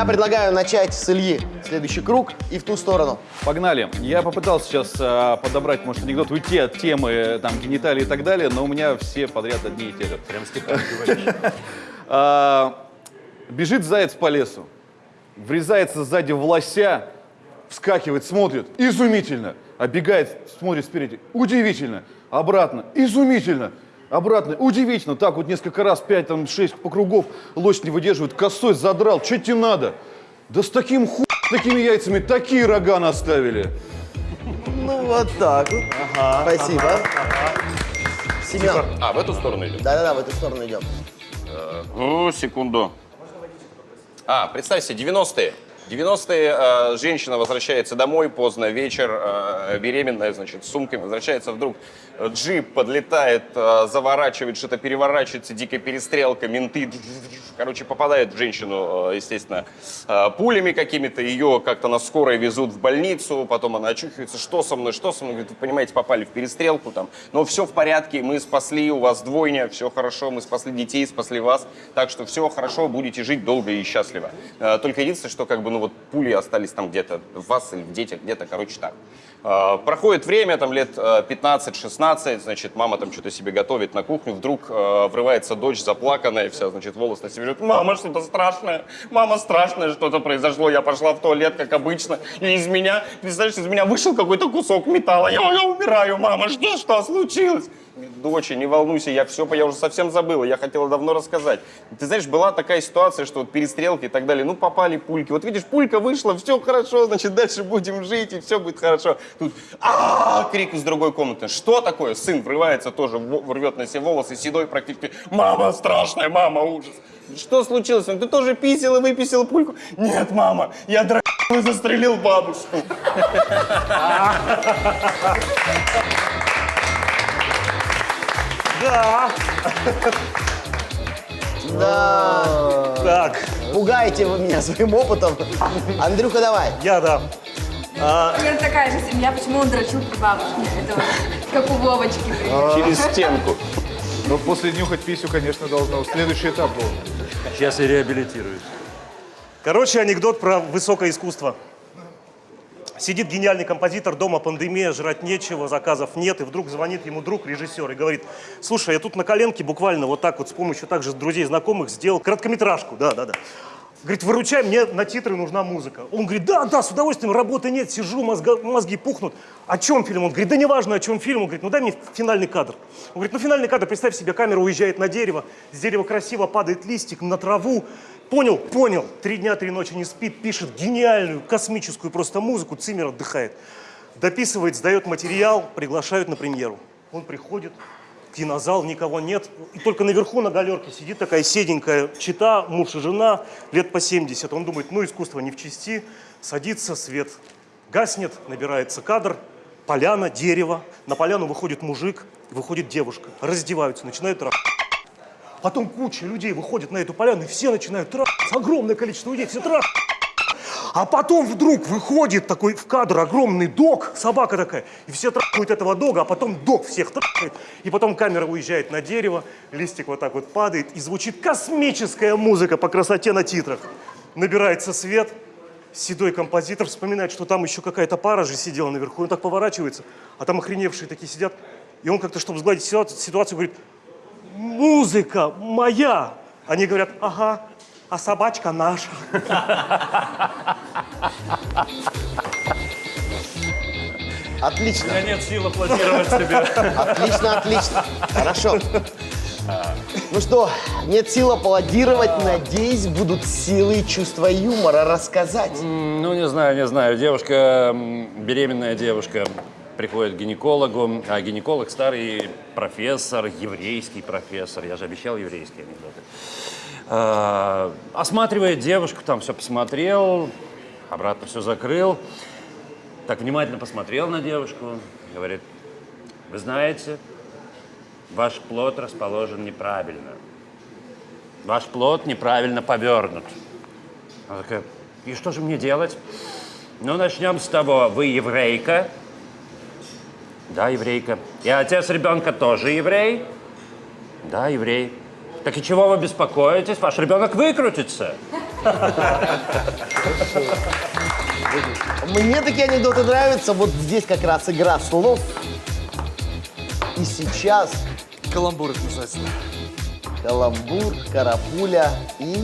Я предлагаю начать с Ильи следующий круг и в ту сторону. Погнали. Я попытался сейчас а, подобрать, может, анекдот, уйти от темы э, там гениталии и так далее, но у меня все подряд одни и те же. Прям А, Бежит заяц по лесу, врезается сзади в лося, вскакивает, смотрит, изумительно. Оббегает, смотрит спереди, удивительно. Обратно, изумительно. Обратно, удивительно. Так вот несколько раз, пять, там, шесть покругов, лось не выдерживает, косой задрал. Что тебе надо? Да с таким ху... такими яйцами такие рога наставили. Ну, вот так вот. Спасибо. Семен. А, в эту сторону идем? Да-да-да, в эту сторону идем. Ну, секунду. А, представь себе, 90-е. 90-е э, женщина возвращается домой поздно, вечер, э, беременная, значит, с сумкой, возвращается вдруг, джип подлетает, э, заворачивает, что-то переворачивается, дикая перестрелка, менты, короче, попадают в женщину, э, естественно, э, пулями какими-то, ее как-то на скорой везут в больницу, потом она очухивается, что со мной, что со мной, говорит, вы понимаете, попали в перестрелку там, но все в порядке, мы спасли, у вас двойня, все хорошо, мы спасли детей, спасли вас, так что все хорошо, будете жить долго и счастливо. Э, Только единственное, что как бы, ну вот пули остались там где-то в вас или в детях, где-то, короче, так. Э, Проходит время, там лет э, 15-16, значит, мама там что-то себе готовит на кухню, вдруг э, врывается дочь заплаканная вся, значит, волос на себе лежит. Мама, что-то страшное, мама, страшное что-то произошло, я пошла в туалет, как обычно, и из меня, представляешь, из меня вышел какой-то кусок металла, я, я умираю, мама, что, что случилось? Доча, не волнуйся, я все, я уже совсем забыла, я хотела давно рассказать. Ты знаешь, была такая ситуация, что вот перестрелки и так далее, ну попали пульки. Вот видишь, пулька вышла, все хорошо, значит, дальше будем жить, и все будет хорошо. Тут а крик из другой комнаты. Что такое? Сын врывается тоже, рвет на себе волосы, седой практически. Мама страшная, мама, ужас. Что случилось? Ты тоже писал и выписал пульку? Нет, мама, я и застрелил бабушку. Да. Да. Так, Пугаете вы меня своим опытом. Андрюха, давай. я да. А, Примерно такая же семья, почему он дрочил при бабушке. Это вот как у Вовочки. примерно. Через стенку. Но после нюхать писю, конечно, должно. Следующий этап был. Сейчас я реабилитируюсь. Короче, анекдот про высокое искусство. Сидит гениальный композитор, дома пандемия, жрать нечего, заказов нет, и вдруг звонит ему друг, режиссер, и говорит, слушай, я тут на коленке буквально вот так вот с помощью также друзей, знакомых сделал короткометражку, да-да-да. Говорит, выручай, мне на титры нужна музыка. Он говорит, да, да, с удовольствием, работы нет, сижу, мозга- мозги пухнут. О чем фильм? Он говорит, да неважно, о чем фильм. Он говорит, ну дай мне финальный кадр. Он говорит, ну финальный кадр, представь себе, камера уезжает на дерево, с дерева красиво падает листик на траву. Понял? Понял. Три дня, три ночи не спит, пишет гениальную, космическую просто музыку, Циммер отдыхает. Дописывает, сдает материал, приглашают на премьеру. Он приходит, кинозал, никого нет. И только наверху на галерке сидит такая седенькая чита, муж и жена, лет по 70. Он думает, ну искусство не в чести. Садится, свет гаснет, набирается кадр, поляна, дерево. На поляну выходит мужик, выходит девушка. Раздеваются, начинают трахать. Потом куча людей выходит на эту поляну, и все начинают трахать. Огромное количество людей, все трахают. А потом вдруг выходит такой в кадр огромный дог, собака такая, и все трахают этого дога, а потом дог всех трахает. И потом камера уезжает на дерево, листик вот так вот падает, и звучит космическая музыка по красоте на титрах. Набирается свет, седой композитор вспоминает, что там еще какая-то пара же сидела наверху, он так поворачивается, а там охреневшие такие сидят. И он как-то, чтобы сгладить ситуацию, ситуацию говорит, музыка моя. Они говорят, ага, а собачка наша. Отлично. У меня нет сил аплодировать себе. Отлично, отлично. Хорошо. Ну что, нет сил аплодировать. Надеюсь, будут силы и чувство юмора рассказать. Ну, не знаю, не знаю. Девушка, беременная девушка, приходит к гинекологу, а гинеколог старый профессор, еврейский профессор. Я же обещал еврейские анекдоты. А, осматривает девушку, там все посмотрел, обратно все закрыл. Так внимательно посмотрел на девушку, говорит, вы знаете, ваш плод расположен неправильно. Ваш плод неправильно повернут. Она такая, и что же мне делать? Ну, начнем с того, вы еврейка? Да, еврейка. И отец ребенка тоже еврей? Да, еврей. Так и чего вы беспокоитесь? Ваш ребенок выкрутится. Мне такие анекдоты нравятся. Вот здесь как раз игра слов. И сейчас Каламбур это называется. каламбур, карапуля и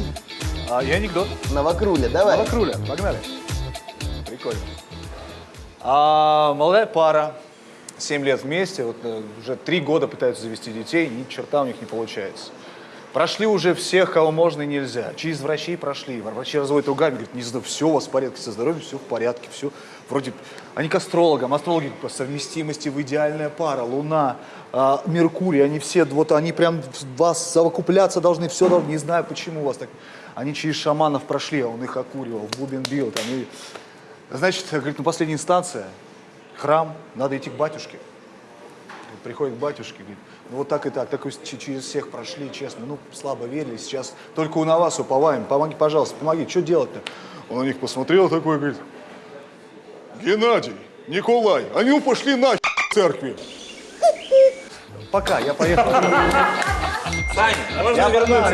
А, и анекдот. новокруля. Давай. Новокруля, погнали. Прикольно. А, молодая пара, 7 лет вместе, вот э, уже 3 года пытаются завести детей, ни черта у них не получается. Прошли уже всех, кого можно и нельзя. Через врачей прошли. Врачи разводят ругами, говорят, не знаю, все у вас в порядке со здоровьем, все в порядке, все. Вроде они к астрологам, астрологи по совместимости в идеальная пара, Луна, а, Меркурий, они все, вот они прям вас совокупляться должны, все должны, не знаю, почему у вас так. Они через шаманов прошли, а он их окуривал, в бубен бил, там, и... Значит, говорит, ну последняя инстанция, храм, надо идти к батюшке. Приходит к батюшке, говорит, ну вот так и так, так через всех прошли, честно, ну слабо верили, сейчас только у на вас уповаем, помоги, пожалуйста, помоги, что делать-то? Он на них посмотрел такой, говорит, Геннадий, Николай, они пошли на церкви. Пока, я поехал. Можно вернуть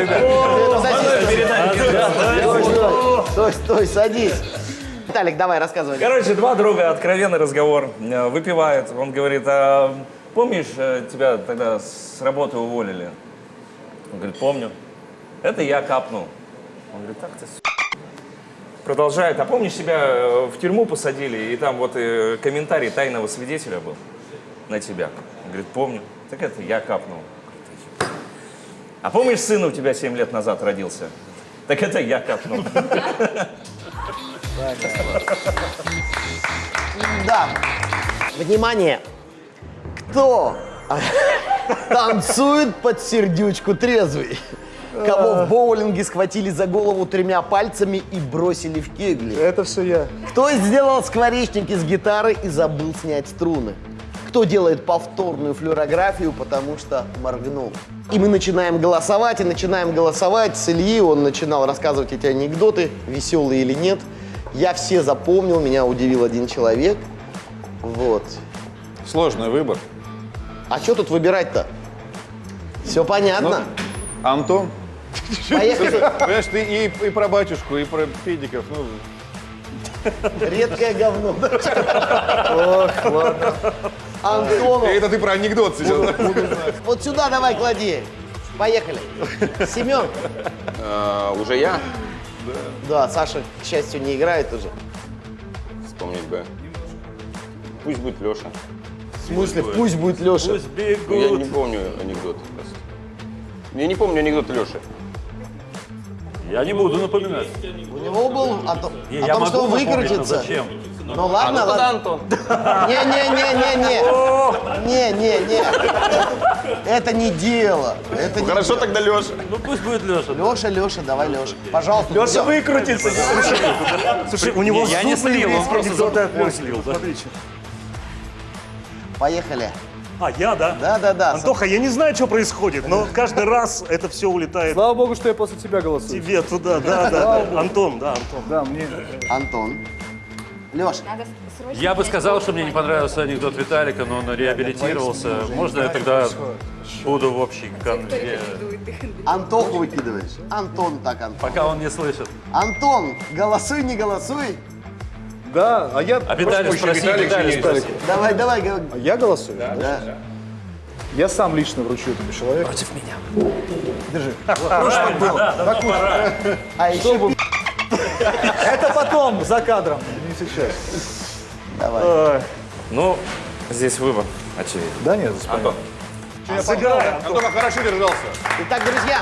Стой, стой, стой, садись. Виталик, давай, рассказывай. Короче, два друга, откровенный разговор. Э, Выпивают. Он говорит, а помнишь, э, тебя тогда с работы уволили? Он говорит, помню. Это я капнул. Он говорит, так ты с***». Продолжает. А помнишь, себя э, в тюрьму посадили, и там вот комментарий тайного свидетеля был на тебя? Он говорит, помню. Так это я капнул. А помнишь, сын у тебя 7 лет назад родился? Так это я капнул. Да. Внимание. Кто танцует под сердючку трезвый? Кого в боулинге схватили за голову тремя пальцами и бросили в кегли? Это все я. Кто сделал скворечники с гитары и забыл снять струны? Кто делает повторную флюорографию, потому что моргнул? И мы начинаем голосовать, и начинаем голосовать с Ильи. Он начинал рассказывать эти анекдоты, веселые или нет. Я все запомнил, меня удивил один человек. Вот. Сложный выбор. А что тут выбирать-то? Все понятно. Антон? Поехали. Понимаешь, ты и, и про батюшку, и про педиков. Ну, Редкое говно. Ох, ладно. Антону. это ты про анекдот сейчас. Вот сюда давай клади. Поехали. Семен. А, уже я? Да, Саша, к счастью, не играет уже. Вспомнить бы. Пусть будет Леша. В смысле, пусть будет Леша. Ну, я не помню анекдот. просто. Я не помню анекдот Леши. Я не буду напоминать. У него был о, том- Не, о том, что но выкрутится. зачем? Ну ладно, А, ну ладно. Антон. Не-не-не-не-не. Не-не-не. Это не дело. Это не Хорошо тогда Леша. Ну пусть будет Леша. Леша, Леша, давай, Леша. Пожалуйста. Леша всё. выкрутится. Слушай, слушай, у него я не слил, он просто слил. Поехали. А, я, да? Да, да, да. Антоха, я не знаю, что происходит, но каждый раз это все улетает Слава богу, что я после тебя голосую. тебе туда, да, да, да. Антон, да, Антон. Да, мне. Антон. Срочно Я бы сказал, что мне не понравился анекдот Виталика, но он реабилитировался. Можно я тогда буду в общей конве? Антоху выкидываешь. Антон так, Антон. пока он не слышит. Антон, голосуй, не голосуй. Да, а я... А Виталий спроси, Виталик спроси. Давай, давай. А я голосую? Да. Я сам лично вручу этому человеку. Против меня. Держи. А еще Это потом, за кадром, не сейчас. давай. Ну, здесь выбор, очевидно. Да нет, Антон. Сыграй. Антон хорошо держался. Итак, друзья,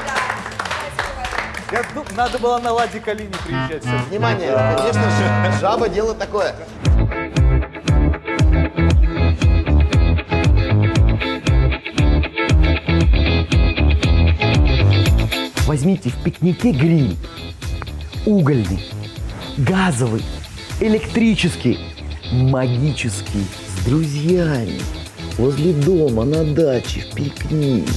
я, ну, надо было на Ладе Калине приезжать. всё. внимание, конечно же, жаба дело такое. Возьмите в пикнике гриль. Угольный, газовый, электрический, магический, с друзьями. Возле дома, на даче, в пикник.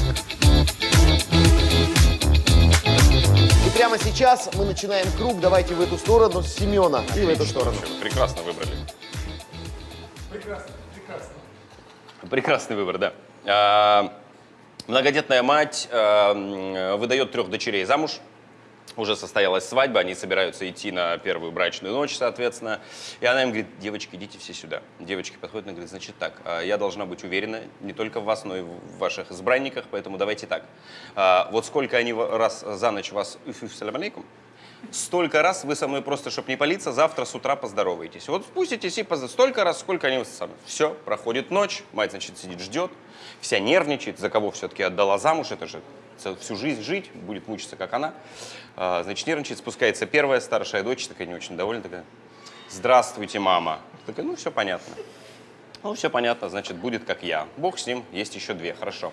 И прямо сейчас мы начинаем круг. Давайте в эту сторону с Семена и в эту сторону. Прекрасно выбрали. Прекрасный выбор, да. А, многодетная мать а, выдает трех дочерей замуж. Уже состоялась свадьба, они собираются идти на первую брачную ночь, соответственно. И она им говорит, девочки, идите все сюда. Девочки подходят и говорят, значит так, а, я должна быть уверена не только в вас, но и в ваших избранниках, поэтому давайте так. А, Вот сколько они раз за ночь вас «Уф-уф, салям алейкум», столько раз вы со мной просто, чтобы не палиться, завтра с утра поздороваетесь. Вот спуститесь и позд- столько раз, сколько они сами. Все, проходит ночь, мать, значит, сидит, ждет, вся нервничает, за кого все-таки отдала замуж, это же всю жизнь жить, будет мучиться, как она. А, Значит, нервничает, спускается первая старшая дочь, такая не очень довольна, такая, здравствуйте, мама. Такая, ну, все понятно. Ну, все понятно, значит, будет как я. Бог с ним, есть еще две, хорошо.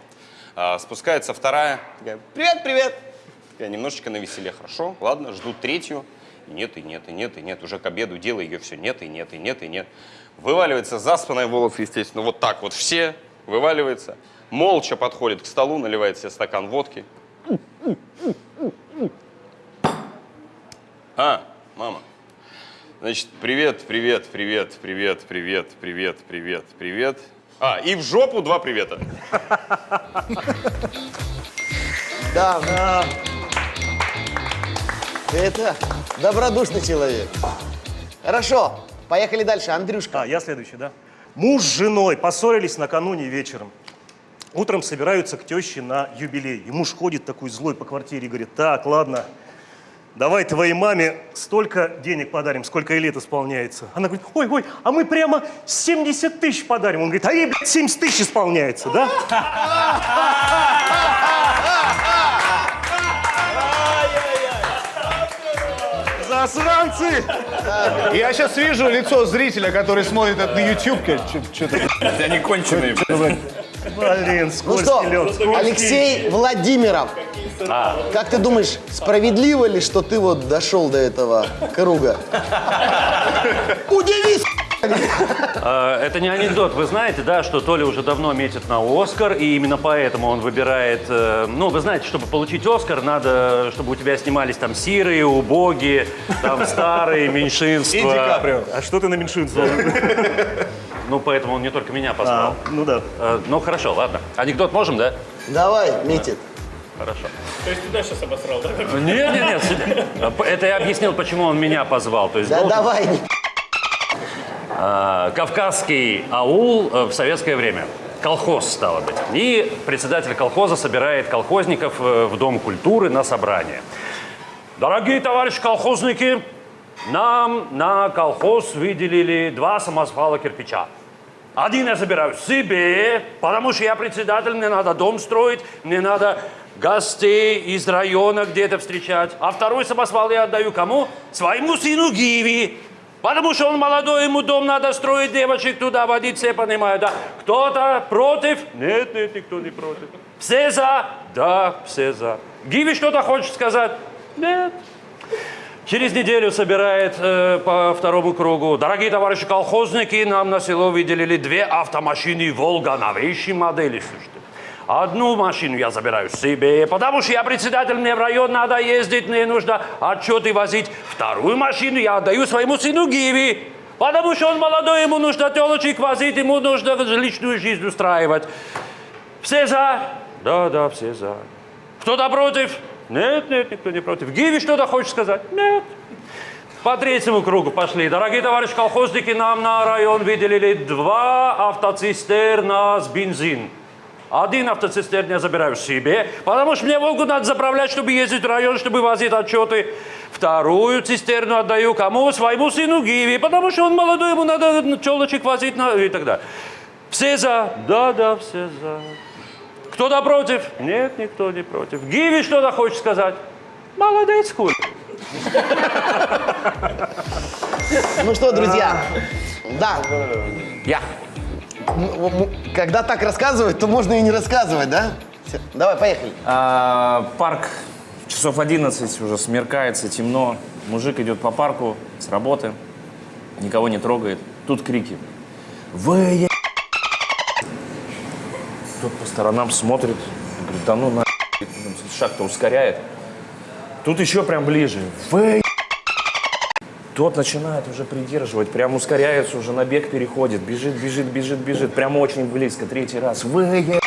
А, спускается вторая, такая, привет, привет. Я немножечко на веселе, хорошо, ладно, жду третью. Нет, и нет, и нет, и нет. Уже к обеду дело ее все нет, и нет, и нет, и нет. Вываливается заспанная волос, естественно, вот так вот все вываливается. Молча подходит к столу, наливает себе стакан водки. А, мама. Значит, привет, привет, привет, привет, привет, привет, привет, привет. А, и в жопу два привета. Да. Это добродушный человек. Хорошо, поехали дальше. Андрюшка. А, я следующий, да? Муж с женой поссорились накануне вечером. Утром собираются к теще на юбилей. И муж ходит такой злой по квартире и говорит, так, ладно, давай твоей маме столько денег подарим, сколько ей лет исполняется. Она говорит, ой, ой, а мы прямо 70 тысяч подарим. Он говорит, а ей, блядь, 70 тысяч исполняется, да? Засранцы! Я сейчас вижу лицо зрителя, который смотрит это на YouTube. Что-то Они конченые. Блин, Ну скользкий что, лед, скользкий. Алексей Владимиров. Как ты думаешь, справедливо ли, что ты вот дошел до этого круга? Удивись! Э, Это не анекдот. Вы знаете, да, что Толя уже давно метит на Оскар, и именно поэтому он выбирает... э, Ну, вы знаете, чтобы получить Оскар, надо, чтобы у тебя снимались там сирые, убогие, там старые, меньшинства. И Ди Каприо. А что ты на меньшинство? Ну, поэтому он не только меня позвал. А, ну да. Э, Ну, хорошо, ладно. Анекдот можем, да? Давай, метит. Хорошо. То есть туда сейчас обосрал, да? Нет, нет, нет. сюда. Это я объяснил, почему он меня позвал. То есть Да должен- давай. А, Кавказский аул э, в советское время. Колхоз, стало быть. И председатель колхоза собирает колхозников э, в Дом культуры на собрание. Дорогие товарищи колхозники, нам на колхоз выделили два самосвала кирпича. Один я забираю себе, потому что я председатель, мне надо дом строить, мне надо гостей из района где-то встречать. А второй самосвал я отдаю кому? Своему сыну Гиви. Потому что он молодой, ему дом надо строить, девочек туда водить, все понимают, да? Кто-то против? Нет, нет, никто не против. Все за? Да, все за. Гиви что-то хочет сказать? Нет. Через неделю собирает э, по второму кругу. Дорогие товарищи колхозники, нам на село выделили две автомашины «Волга» новейшей модели. слушайте. Одну машину я забираю себе, потому что я председатель, мне в район надо ездить, мне нужно отчеты возить. Вторую машину я отдаю своему сыну Гиви, потому что он молодой, ему нужно телочек возить, ему нужно личную жизнь устраивать. Все за? Да, да, все за. Кто-то против? Нет, нет, никто не против. Гиви что-то хочет сказать? Нет. По третьему кругу пошли. Дорогие товарищи колхозники, нам на район выделили два автоцистерна с бензин. Один автоцистерн я забираю себе, потому что мне Волгу надо заправлять, чтобы ездить в район, чтобы возить отчеты. Вторую цистерну отдаю кому? Своему сыну Гиви, потому что он молодой, ему надо челочек возить на... и так далее. Все за? Да, да, все за. Кто-то против? Нет, никто не против. Гиви что-то хочет сказать? Молодец, хуй. Ну что, друзья, да, Я. когда так рассказывать, то можно и не рассказывать, да? Давай, поехали. А, парк часов 11, уже смеркается, темно. Мужик идет по парку с работы, никого не трогает. Тут крики. Вы Тот по сторонам смотрит, говорит, да ну на шаг-то ускоряет. Тут еще прям ближе. Вы Тот начинает уже придерживать, прям ускоряется, уже на бег переходит, бежит, бежит, бежит, бежит, прям очень близко, третий раз. Вы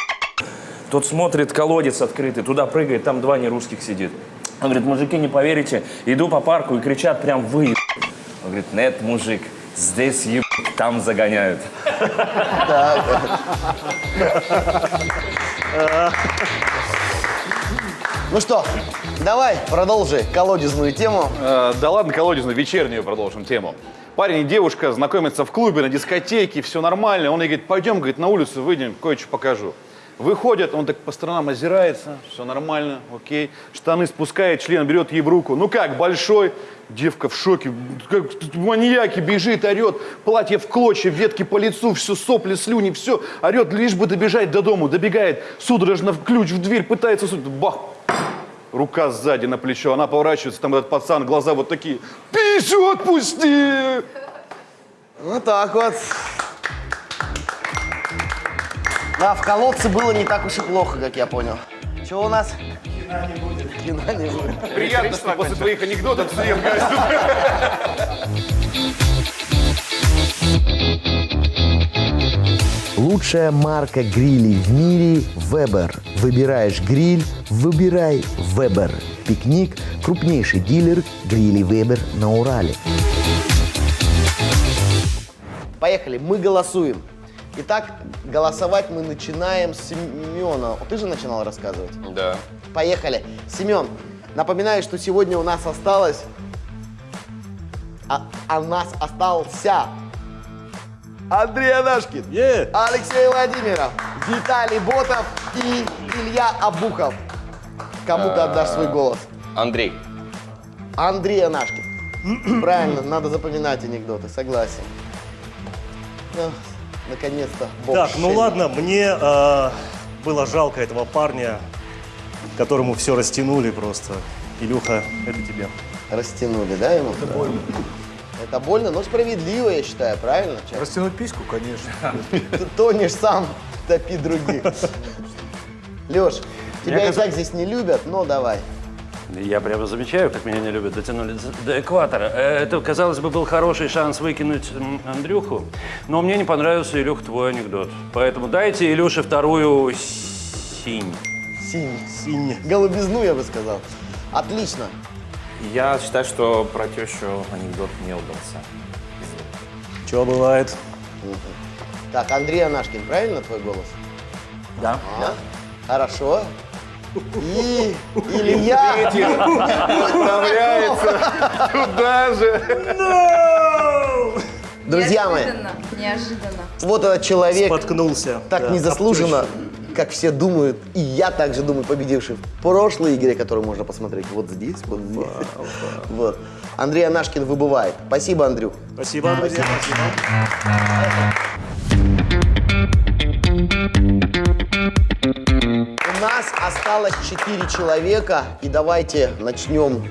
тот смотрит, колодец открытый, туда прыгает, там два нерусских сидит. Он говорит, мужики, не поверите, иду по парку и кричат прям вы. еб». Он говорит, нет, мужик, здесь еб, там загоняют. Ну что, давай, продолжи колодезную тему. Э, да ладно, колодезную, вечернюю продолжим тему. Парень и девушка знакомятся в клубе, на дискотеке, все нормально. Он ей говорит, пойдем, говорит, на улицу выйдем, кое-что покажу. Выходят, он так по сторонам озирается, все нормально, окей. Штаны спускает, член берет ей в руку. Ну как, большой? Девка в шоке, как маньяки, бежит, орет, платье в клочья, ветки по лицу, все сопли, слюни, все, орет, лишь бы добежать до дому, добегает, судорожно в ключ в дверь, пытается, бах, рука сзади на плечо, она поворачивается, там этот пацан, глаза вот такие, писю отпусти! Вот так вот. Да, в колодце было не так уж и плохо, как я понял. Что у нас? Кино не будет. Кино не будет. Приятно, что после твоих анекдотов всем Лучшая марка грилей в мире – Weber. Выбираешь гриль – выбирай Weber. Пикник – крупнейший дилер грилей Weber на Урале. Поехали, мы голосуем. Итак, голосовать мы начинаем с Семена. Ты же начинал рассказывать? Да. Поехали. Семен, напоминаю, что сегодня у нас осталось... А, а у нас остался Андрей Анашкин, Е! Алексей Владимиров, Виталий Ботов и Илья Абухов. Кому ты отдашь свой голос? Андрей. Андрей Анашкин. Правильно, надо запоминать анекдоты, согласен. Наконец-то. Так, ну ладно, мне э, было жалко этого парня, которому все растянули просто. Илюха, это тебе. Растянули, да, ему? Это больно. Это больно, но справедливо, я считаю, правильно? Чак? Растянуть письку, конечно. Ты тонешь сам, топи других. Леш, тебя и так здесь не любят, но давай. Я прямо замечаю, как меня не любят, дотянули до- экватора. Э, Это, казалось бы, был хороший шанс выкинуть Андрюху, но мне не понравился, Илюх, твой анекдот. Поэтому дайте Илюше вторую синь. Синий. Синь. Голубизну, я бы сказал. Отлично. Я считаю, что про тещу анекдот не удался. Что бывает? Так, Андрей Анашкин, правильно твой голос? Да. Да? Хорошо. И Илья. Отправляется туда же. Друзья мои, Неожиданно, неожиданно. вот этот человек Споткнулся. так Да, незаслуженно, как все думают, и я также думаю, победивший в прошлой игре, которую можно посмотреть вот здесь, вот здесь. Вот. Андрей Анашкин выбывает. Спасибо, Андрюх. Спасибо, друзья. Спасибо. У нас осталось 4 человека, и давайте начнем,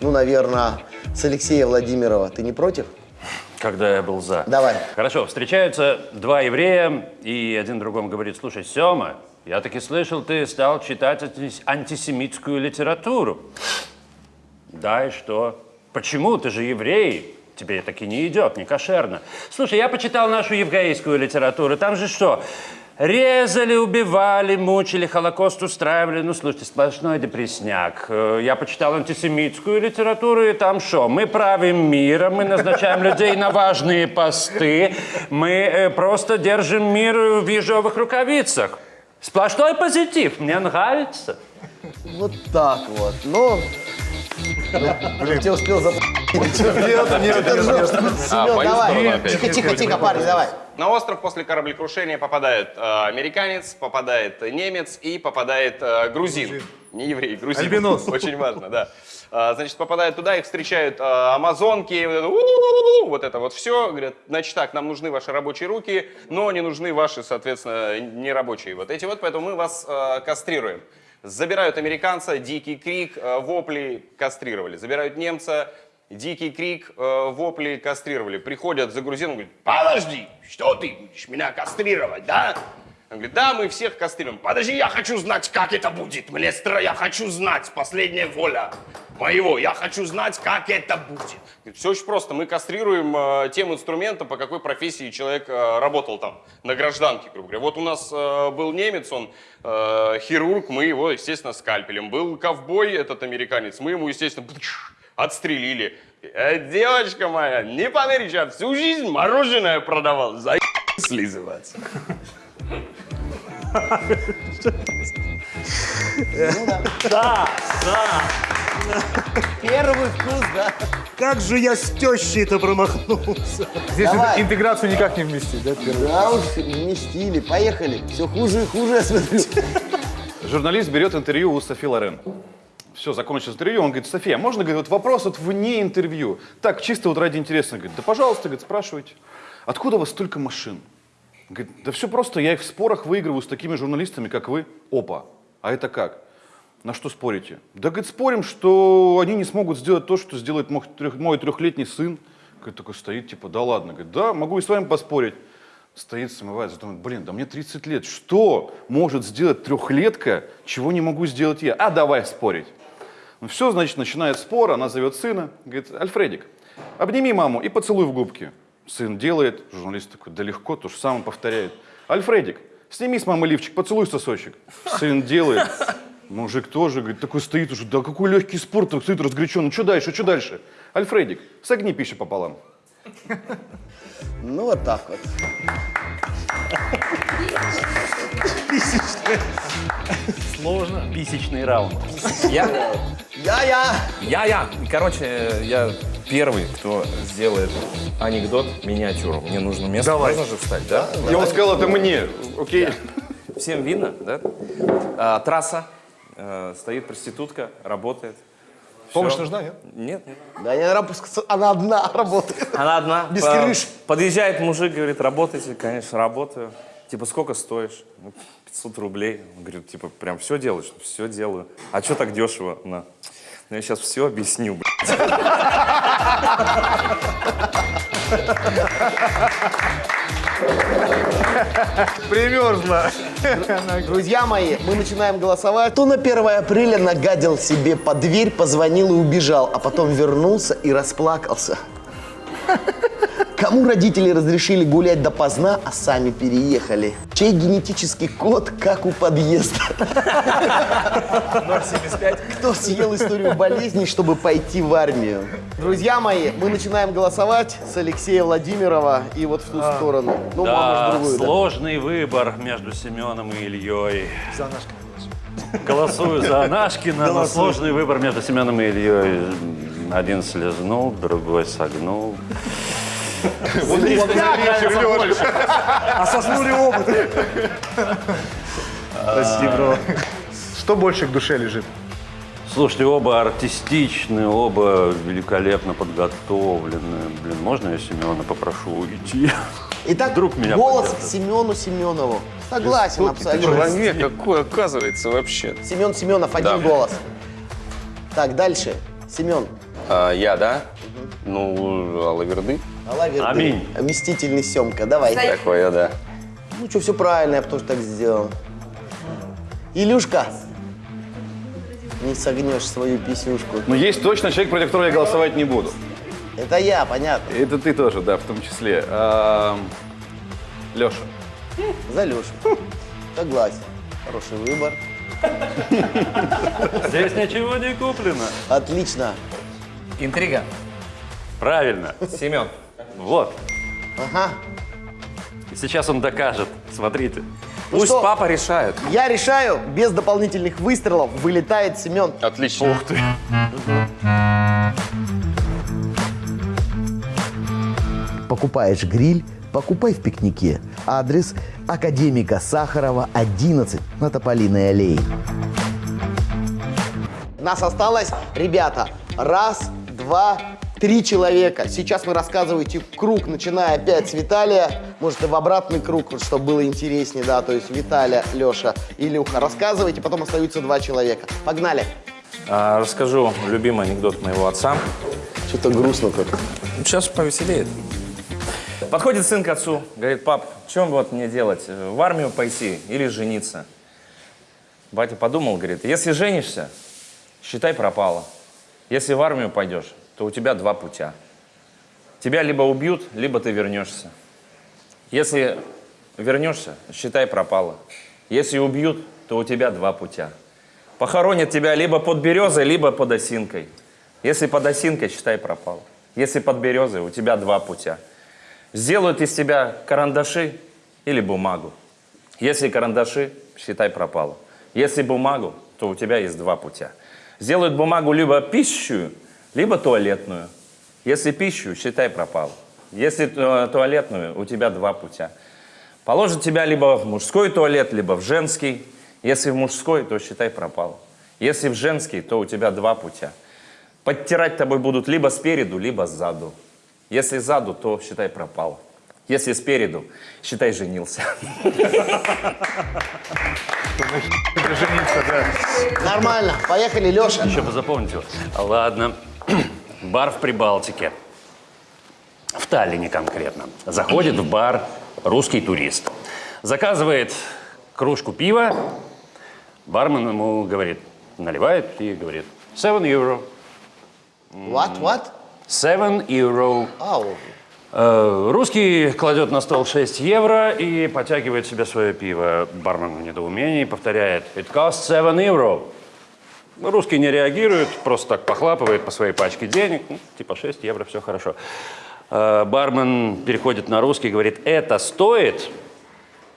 ну, наверное, с Алексея Владимирова. Ты не против? Когда я был за. Давай. Хорошо, встречаются два еврея, и один другому говорит, слушай, Сема, я таки слышал, ты стал читать анти- антисемитскую литературу. Да, и что? Почему? Ты же еврей. Тебе таки не идет, не кошерно. Слушай, я почитал нашу еврейскую литературу. Там же что? Резали, убивали, мучили, Холокост устраивали. Ну, слушайте, сплошной депресняк. Э, Я почитал антисемитскую литературу, и там что? Мы правим миром, мы назначаем людей на важные посты, мы э, просто держим мир в ежовых рукавицах. Сплошной позитив, мне нравится. Вот так вот. Ну, блин, тебе успел за... Нет, нет, А, в мою сторону опять. Тихо, тихо, тихо, парень, давай. На остров после кораблекрушения попадает э, американец, попадает немец и попадает э, грузин. Не еврей, грузин. Альбинос. Очень важно, да. А, значит, попадают туда, их встречают э, амазонки, вот это, «У-у-у-у-у», вот это вот все. Говорят, значит так, нам нужны ваши рабочие руки, но не нужны ваши, соответственно, нерабочие. Вот эти вот, поэтому мы вас э, кастрируем. Забирают американца, дикий крик, э, вопли, кастрировали. Забирают немца, дикий крик, э, вопли, кастрировали. Приходят за грузином, говорят, подожди, что ты будешь меня кастрировать, да? Он говорит, да, мы всех кастрируем. Подожди, я хочу знать, как это будет. Мне стра, я хочу знать, последняя воля моего. Я хочу знать, как это будет. Все очень просто. Мы кастрируем э, тем инструментом, по какой профессии человек э, работал там, на гражданке, грубо говоря. Вот у нас э, был немец, он э, хирург, мы его, естественно, скальпелем. Был ковбой, этот американец, мы ему, естественно, отстрелили. Э, девочка моя, не поверишь, я всю жизнь мороженое продавал. За слизываться. Первый вкус, да? Как же я с тещей-то промахнулся. Здесь Давай. интеграцию никак не вместить, да? первый? Да уж, вместили. Поехали. Все хуже и хуже, я смотрю. Журналист берет интервью у Софи Лорен. Все, закончилось интервью, он говорит, София, можно, говорит, вот вопрос вот вне интервью. Так, чисто вот ради интереса. Говорит, да пожалуйста, говорит, спрашивайте. Откуда у вас столько машин? Говорит, да все просто, я их в спорах выигрываю с такими журналистами, как вы. Опа, а это как? На что спорите? Да, говорит, спорим, что они не смогут сделать то, что сделает мой, трех- мой трехлетний сын. Говорит, такой стоит, типа, да ладно. Говорит, да, могу и с вами поспорить. Стоит, смывается, думает, блин, да мне 30 лет. Что может сделать трехлетка, чего не могу сделать я? А давай спорить. Ну все, значит, начинает спор, она зовет сына, говорит, Альфредик, обними маму и поцелуй в губки. Сын делает, журналист такой, да легко, то же самое повторяет. Альфредик, сними с мамы лифчик, поцелуй сосочек. Сын делает, мужик тоже, говорит, такой стоит уже, да какой легкий спорт, так стоит разгоряченный, что дальше, что дальше? Альфредик, согни пищу пополам. Ну, вот так вот. Писечный раунд. Я, Я-я. я, я. Короче, я первый, кто сделает анекдот миниатюру. Мне нужно место. Давай. Можно же встать, да? И он сказал, это мне, окей? Всем видно, да? А, трасса. э, стоит проститутка, работает. Помощь нужна, нет? Нет, нет. Да, не, она, одна работает. Она одна. Без крыши. Подъезжает мужик, говорит, работаете? Конечно, работаю. Типа, сколько стоишь? Ну, 500 рублей. Он говорит, типа, прям все делаешь? Все делаю. А что так дешево? На. Ну, я сейчас все объясню, блядь. Примерзла. Друзья мои, мы начинаем голосовать. Кто на 1 апреля нагадил себе под дверь, позвонил и убежал, а потом вернулся и расплакался? Кому родители разрешили гулять допоздна, а сами переехали? Чей генетический код, как у подъезда? 075. Кто съел историю болезней, чтобы пойти в армию? Друзья мои, мы начинаем голосовать с Алексея Владимирова и вот в ту сторону. Ну, мама Да, в другую, да. сложный выбор между Семеном и Ильей. За наш Голосую за Анашкина, но сложный выбор между Семеном и Ильей. Один слезнул, другой согнул. А соснули оба. Прости, бро. Что больше к душе лежит? Слушайте, оба артистичные, оба великолепно подготовленные. Блин, можно я Семена попрошу уйти? Итак, Вдруг меня голос поддержат. Семену Семенову. Согласен абсолютно. Человек какой, оказывается, вообще. Семен Семенов, один Да. голос. Так, дальше. Семен. А, я, да? Ну, Алаверды. Алаверды. Аминь. Мстительный Семка. Давай. Такое, да. Ну что, все правильно, я бы тоже так сделал. Илюшка. Не согнешь свою писюшку. Но есть точно человек, против которого я голосовать не буду. Это я, понятно. Это ты тоже, да, в том числе. А, Леша. За Лешу. Согласен. Хороший выбор. Здесь ничего не куплено. Отлично. Интрига. Правильно. Семен. Вот. Ага. И сейчас он докажет. Смотрите. Ну Пусть что? папа решает. Я решаю, без дополнительных выстрелов вылетает Семен. Отлично. Ух ты. Покупаешь гриль, покупай в пикнике. Адрес Академика Сахарова, 11 на Тополиной аллее. Нас осталось, ребята, раз, два, три человека. Сейчас вы рассказываете круг, начиная опять с Виталия. Может, и в обратный круг, чтобы было интереснее, да, то есть Виталия, Леша, Илюха. Рассказывайте, потом остаются два человека. Погнали. А, расскажу любимый анекдот моего отца. Что-то грустно как-то. Сейчас повеселеет. Подходит сын к отцу, говорит, пап, чем вот мне делать, в армию пойти или жениться? Батя подумал, говорит, если женишься, считай пропало. Если в армию пойдешь, то у тебя два путя. Тебя либо убьют, либо ты вернешься. Если вернешься, считай пропало. Если убьют, то у тебя два путя. Похоронят тебя либо под березой, либо под осинкой. Если под осинкой, считай пропало. Если под березой, у тебя два путя. Сделают из тебя карандаши или бумагу. Если карандаши, считай пропало. Если бумагу, то у тебя есть два путя. Сделают бумагу либо пищу, либо туалетную. Если пищу, считай пропало. Если э, туалетную, у тебя два путя. Положат тебя либо в мужской туалет, либо в женский. Если в мужской, то считай пропало. Если в женский, то у тебя два путя. Подтирать тобой будут либо спереду, либо сзаду. Если сзаду, то считай пропало. Если спереду, считай женился. Нормально. Поехали, Леша. Еще бы запомните. Ладно. Бар в Прибалтике. В Таллине конкретно. Заходит в бар русский турист. Заказывает кружку пива. Бармен ему говорит, наливает и говорит, 7 евро. What, what? 7 евро. Э, Русский кладет на стол 6 евро и потягивает себе свое пиво. Бармен в недоумении повторяет «It costs 7 евро». Русский не реагирует, просто так похлапывает по своей пачке денег. Ну, типа 6 евро, все хорошо. Э, Бармен переходит на русский и говорит «Это стоит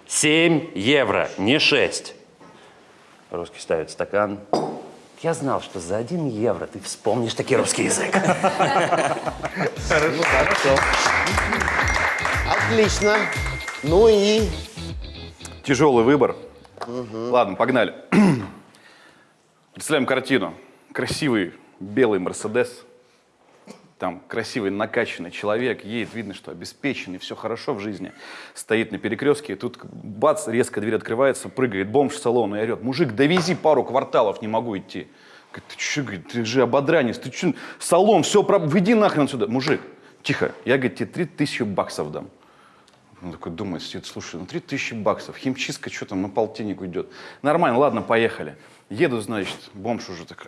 7 евро, не 6». Русский ставит стакан. Я знал, что за 1 евро ты вспомнишь таки русский язык. Отлично. Ну и Тяжелый выбор. Ладно, погнали. Представляем картину. Красивый белый Мерседес. Там красивый накачанный человек, едет, видно, что обеспеченный, все хорошо в жизни. Стоит на перекрестке, и тут бац, резко дверь открывается, прыгает бомж в салон и орет. Мужик, довези пару кварталов, не могу идти. Говорит, ты говорит, ты же ободранец, ты что, салон, все, про... выйди нахрен отсюда. Мужик, тихо, я, говорит, тебе три тысячи баксов дам. Он такой думает, сидит, слушай, ну 3000 баксов, химчистка, что там на полтинник уйдет. Нормально, ладно, поехали. Еду, значит, бомж уже так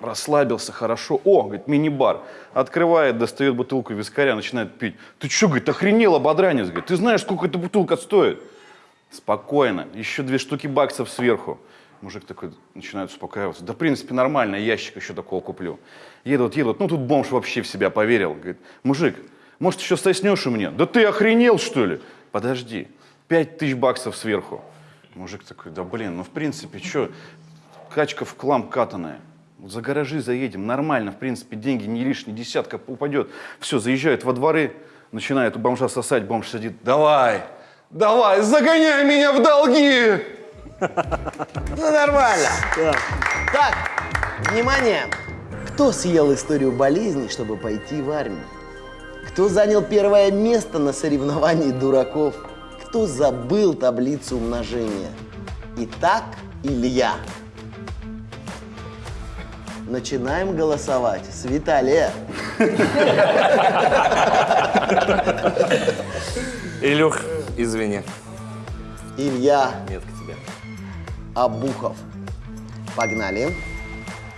расслабился, хорошо. О, говорит, мини-бар. Открывает, достает бутылку вискаря, начинает пить. Ты что, говорит, охренел, ободранец, говорит, ты знаешь, сколько эта бутылка стоит? Спокойно, еще две штуки баксов сверху. Мужик такой начинает успокаиваться. Да, в принципе, нормально, ящик еще такого куплю. Едут, едут. Ну, тут бомж вообще в себя поверил. Говорит, мужик, может, еще соснешь у меня? Да ты охренел, что ли? Подожди, пять тысяч баксов сверху. Мужик такой, да блин, ну, в принципе, что, качка в клам катаная. За гаражи заедем, нормально, в принципе, деньги не лишние, десятка упадет. Все, заезжают во дворы, начинает у бомжа сосать, бомж сидит, давай, давай, загоняй меня в долги! Ну, нормально. Так, внимание. Кто съел историю болезни, чтобы пойти в армию? Кто занял первое место на соревновании дураков? Кто забыл таблицу умножения? Итак, Илья. Начинаем голосовать. С Виталия. Илюх, извини. Илья Нет к тебе. Абухов. Погнали.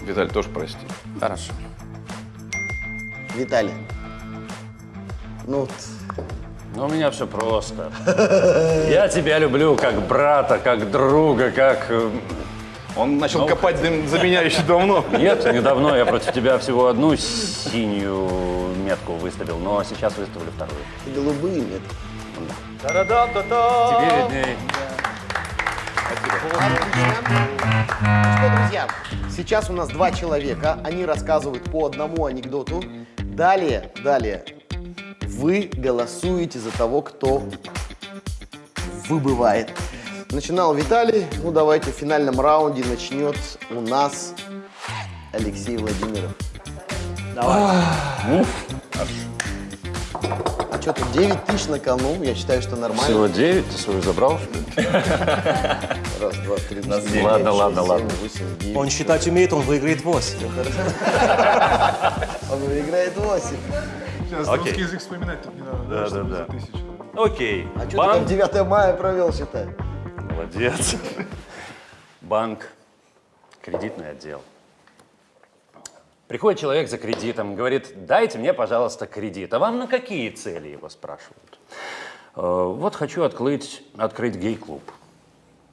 Виталий, тоже прости. Хорошо. Виталий. Ну, Ну, у меня все просто. Я тебя люблю как брата, как друга, как... Он начал копать за, за меня еще давно. Нет, недавно я против тебя всего одну синюю метку выставил, но сейчас выставлю вторую. голубые нет. Тебе видней. Что, друзья, сейчас у нас два человека, они рассказывают по одному анекдоту. Далее, далее, вы голосуете за того, кто выбывает. Начинал Виталий, ну давайте в финальном раунде начнет у нас Алексей Владимиров. Давай. А что тут 9 тысяч на кону, я считаю, что нормально. Всего 9, ты свою забрал, что ли? Раз, два, три, четыре, Ладно, шесть, ладно, семь, ладно. восемь, девять. Он считать умеет, он выиграет 8. Он выиграет 8. Сейчас Окей. русский язык вспоминать тут не надо. Да, да, да. Окей. А что ты там 9 мая провел, считай? Молодец. Банк. Кредитный отдел. Приходит человек за кредитом, говорит, дайте мне, пожалуйста, кредит. А вам на какие цели его спрашивают? «Э, Вот хочу открыть, открыть гей-клуб.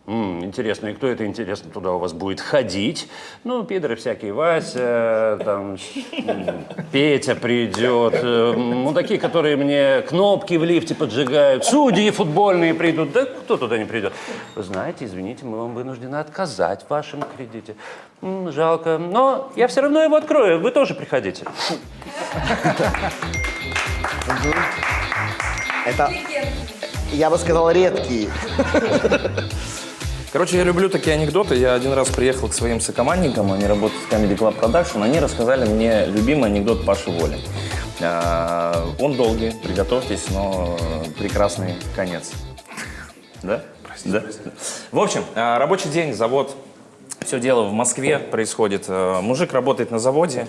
«М, интересно, и кто это, интересно, туда у вас будет ходить? Ну, пидоры всякие, Вася, там, Петя придет, э, ну, такие, которые мне кнопки в лифте поджигают, судьи футбольные придут, да кто туда не придет? Вы знаете, извините, мы вам вынуждены отказать в вашем кредите. М, жалко, но я все равно его открою, вы тоже приходите. Это, я бы сказал, редкие. Короче, я люблю такие анекдоты. Я один раз приехал к своим сокомандникам, они работают в Comedy Club Production, они рассказали мне любимый анекдот Паши Воли. А, Он долгий, приготовьтесь, но прекрасный конец. Да? Да. В общем, а, рабочий день, завод, все дело в Москве происходит. А, Мужик работает на заводе,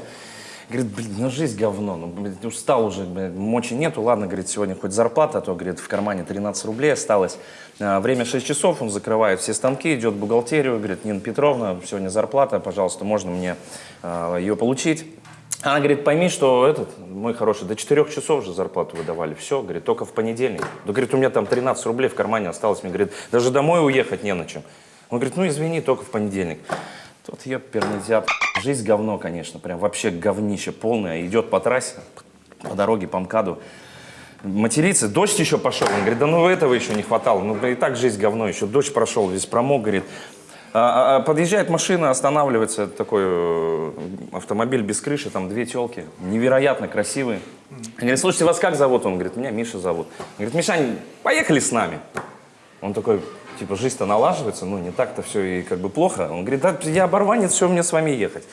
Говорит, блин, ну жизнь говно, ну, блин, устал уже, блин, мочи нету, ладно, говорит, сегодня хоть зарплата, а то, говорит, в кармане 13 рублей осталось. А, время 6 часов, он закрывает все станки, идет в бухгалтерию, говорит, Нина Петровна, сегодня зарплата, пожалуйста, можно мне а, ее получить? Она говорит, пойми, что этот, мой хороший, до 4 часов же зарплату выдавали, все, говорит, только в понедельник. Да, говорит, у меня там 13 рублей в кармане осталось, мне, говорит, даже домой уехать не на чем. Он говорит, ну извини, только в понедельник. Тут ёперный зяб. Жизнь говно, конечно, прям вообще говнище полное. Идет по трассе, по дороге, по МКАДу. Матерится, дождь еще пошел. Он говорит, да ну этого еще не хватало. Ну, и так жизнь говно, еще дождь прошел, весь промок, говорит. А, а, подъезжает машина, останавливается такой э, автомобиль без крыши, там две телки, невероятно красивые. Он говорит, слушайте, вас как зовут? Он говорит, меня Миша зовут. Он говорит, Мишань, поехали с нами. Он такой, типа, жизнь-то налаживается, ну, не так-то все и как бы плохо. Он говорит, да, я оборванец, все, мне с вами ехать.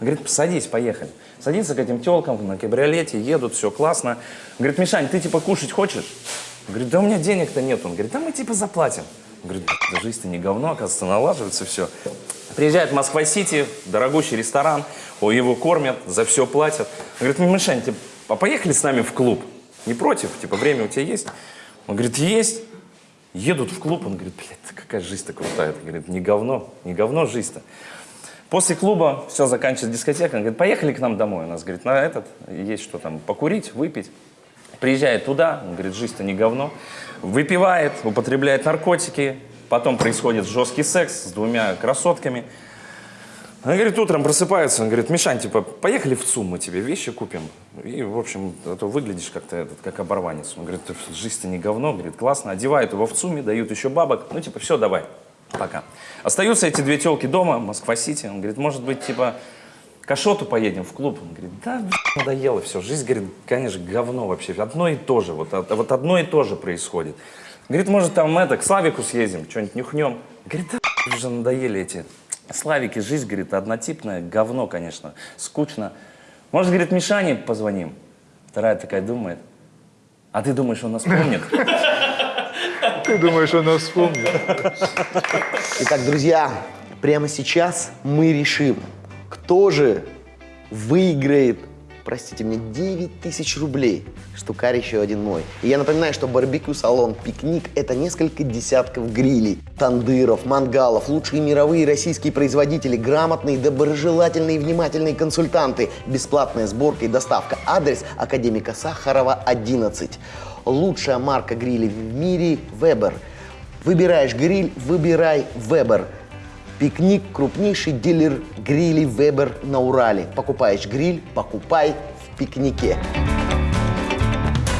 Он говорит, садись, поехали. Садится к этим телкам на кабриолете, едут, все классно. Он говорит, Мишань, ты типа кушать хочешь? Он говорит, да у меня денег-то нет. Он говорит, да мы типа заплатим. Он говорит, да жизнь-то не говно, оказывается, налаживается все. Приезжает в Москва-Сити, дорогущий ресторан, его кормят, за все платят. Он говорит, Мишань, типа, а поехали с нами в клуб? Не против? Типа, время у тебя есть? Он говорит, есть. Едут в клуб, он говорит, блядь, какая жизнь-то крутая. Он говорит, не говно, не говно жизнь-то. После клуба все заканчивается дискотека, он говорит, поехали к нам домой. У нас, говорит, на этот есть что там, покурить, выпить. Приезжает туда, он говорит, жизнь-то не говно. Выпивает, употребляет наркотики, потом происходит жесткий секс с двумя красотками. Он говорит, утром просыпается, он говорит, Мишань, типа, поехали в ЦУМ, мы тебе вещи купим. И, в общем, а то выглядишь как-то этот, как оборванец. Он говорит, жизнь-то не говно, говорит, классно. Одевают его в ЦУМе, дают еще бабок. Ну, типа, все, давай, пока. Остаются эти две телки дома, Москва-Сити. Он говорит, может быть, типа, к поедем в клуб? Он говорит, да, надоело все. Жизнь, говорит, конечно, говно вообще. Одно и то же, вот, а- вот одно и то же происходит. Говорит, может, там это, к Славику съездим, что-нибудь нюхнем. Говорит, да, уже надоели эти Славики, жизнь, говорит, однотипная, говно, конечно, скучно. Может, говорит, Мишане позвоним? Вторая такая думает, а ты думаешь, он нас помнит? Ты думаешь, он нас вспомнит? Итак, друзья, прямо сейчас мы решим, кто же выиграет, простите мне, 9 тысяч рублей. Штукарь еще один мой. И я напоминаю, что барбекю-салон «Пикник» — это несколько десятков грилей, тандыров, мангалов, лучшие мировые российские производители, грамотные, доброжелательные и внимательные консультанты, бесплатная сборка и доставка. Адрес Академика Сахарова, 11. Лучшая марка грилей в мире – Weber. Выбираешь гриль, выбирай Weber. Пикник – крупнейший дилер грилей Weber на Урале. Покупаешь гриль, покупай в пикнике.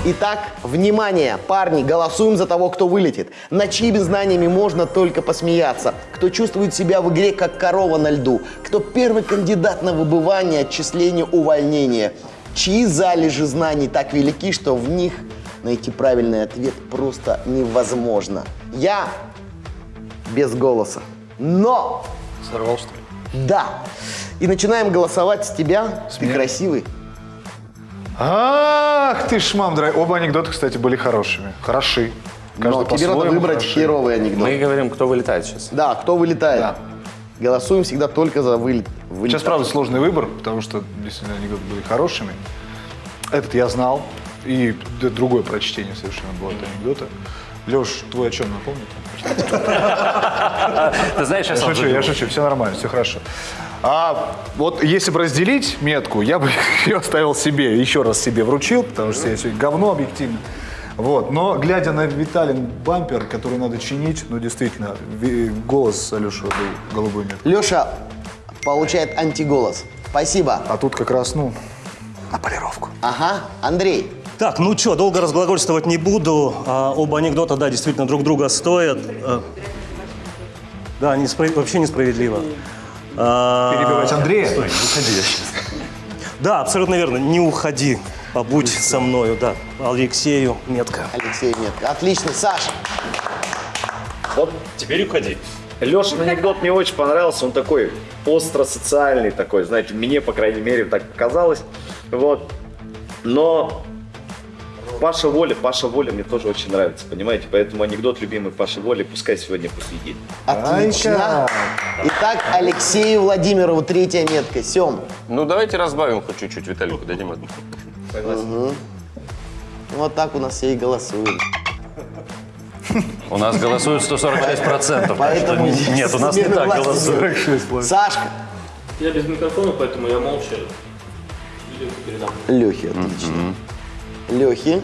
Итак, внимание, парни, голосуем за того, кто вылетит. На чьими знаниями можно только посмеяться. Кто чувствует себя в игре, как корова на льду. Кто первый кандидат на выбывание, отчисление, увольнение. Чьи залежи знаний так велики, что в них найти правильный ответ просто невозможно. Я без голоса. Но Сорвал, что ли? да. И начинаем голосовать с тебя. Ты красивый. Ах ты ж, мам, дорогая. Оба анекдота, кстати, были хорошими. Хороши. Но Каждый тебе надо выбрать хороши. херовый анекдот. Мы говорим, кто вылетает сейчас. Да, кто вылетает. Да. Голосуем всегда только за вылет. вылет. Сейчас, правда, сложный выбор, потому что действительно анекдоты были хорошими. Этот я знал. И другое прочтение совершенно было этого анекдота. Леш, твой о чем напомни? Ты знаешь, я шучу, я шучу, все нормально, все хорошо. А вот если бы разделить метку, я бы ее оставил себе, еще раз себе вручил, потому что я сегодня говно объективно. Вот. Но глядя на Виталин бампер, который надо чинить, ну действительно, ви- голос Алеша был голубой меткой. Леша получает антиголос. Спасибо. А тут как раз, ну, на полировку. Ага, Андрей. Так, ну что, долго разглагольствовать не буду. А, оба анекдота, да, действительно друг друга стоят. А, да, неспро- вообще несправедливо. А, Перебивать Андрея? Да, абсолютно верно. Не уходи, побудь со мною, да. Алексею метка. Алексей нет. Отлично, Саша. Вот теперь уходи. Лешин анекдот мне очень понравился, он такой остро-социальный такой, знаете, мне, по крайней мере, так показалось. Вот. Но Паша Воля, Паша Воля мне тоже очень нравится, понимаете? Поэтому анекдот любимый Паши Воли пускай сегодня победит. Отлично. Итак, Алексею Владимирову третья метка. Сем. Ну, давайте разбавим хоть чуть-чуть, Виталику дадим одну. Вот так у нас все и голосуют. У нас голосуют 146%. Поэтому так что Нет, у нас не так голосуют. Сашка. Я без микрофона, поэтому я молча передам. Лехи, отлично. Лехи.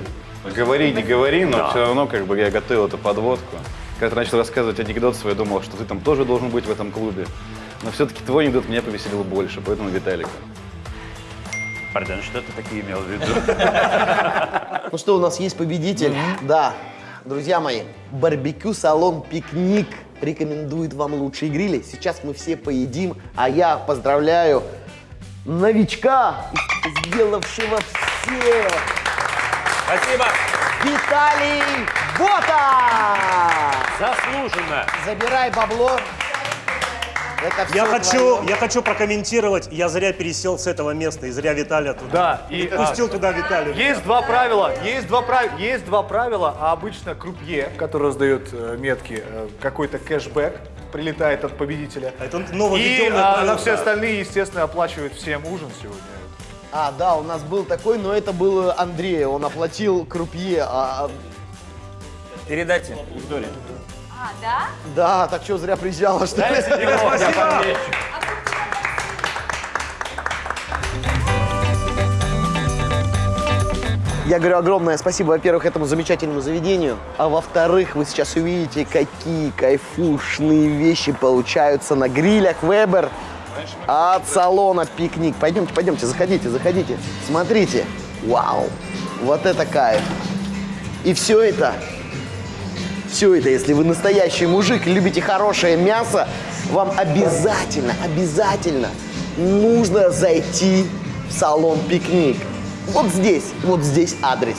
Говори, не говори, но все равно как бы я готовил эту подводку. Когда ты начал рассказывать анекдот свой, я думал, что ты там тоже должен быть в этом клубе. Но все-таки твой анекдот меня повеселил больше, поэтому Виталика. Пардон, что ты такие имел в виду? Ну что, у нас есть победитель? Да. Друзья мои, барбекю-салон «Пикник» рекомендует вам лучшие грили. Сейчас мы все поедим, а я поздравляю новичка, сделавшего все. Спасибо. Виталий Бота! Заслуженно. Забирай бабло. Это все Я хочу, твое. я хочу прокомментировать. Я зря пересел с этого места и зря Виталия туда. Да, и а, Пустил туда Виталия. есть два правила, есть два, прав... есть два правила, а обычно крупье, который раздает э, метки, э, какой-то кэшбэк прилетает от победителя. Это И нововведенное а, правило, на все да. остальные, естественно, оплачивают всем ужин сегодня. А, да, у нас был такой, но это был Андрей. Он оплатил крупье. а, Передайте Виктории. А, да? да, так что зря приезжала, что ли? Я говорю огромное спасибо, во-первых, этому замечательному заведению, а во-вторых, вы сейчас увидите, какие кайфушные вещи получаются на грилях Weber от салона «Пикник». Пойдемте, пойдемте, заходите, заходите. Смотрите, вау, вот это кайф. И все это, все это, если вы настоящий мужик и любите хорошее мясо, вам обязательно, обязательно нужно зайти в салон «Пикник». Вот здесь, вот здесь адрес.